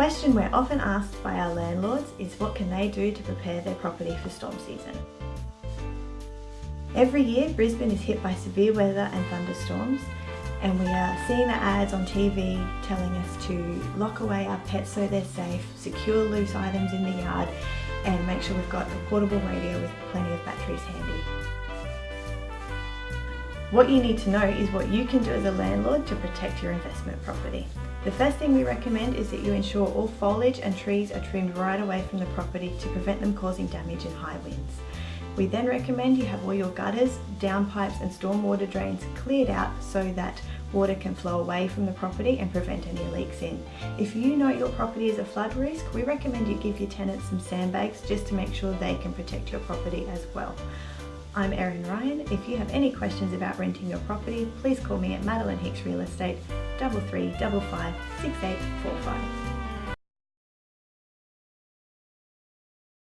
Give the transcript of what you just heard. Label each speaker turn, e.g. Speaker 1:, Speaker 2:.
Speaker 1: question we're often asked by our landlords is what can they do to prepare their property for storm season? Every year Brisbane is hit by severe weather and thunderstorms and we are seeing the ads on TV telling us to lock away our pets so they're safe, secure loose items in the yard and make sure we've got a portable radio with plenty of batteries handy. What you need to know is what you can do as a landlord to protect your investment property. The first thing we recommend is that you ensure all foliage and trees are trimmed right away from the property to prevent them causing damage in high winds. We then recommend you have all your gutters, downpipes and stormwater drains cleared out so that water can flow away from the property and prevent any leaks in. If you know your property is a flood risk, we recommend you give your tenants some sandbags just to make sure they can protect your property as well. I'm Erin Ryan. If you have any questions about renting your property, please call me at Madeline Hicks Real Estate, 3355 6845.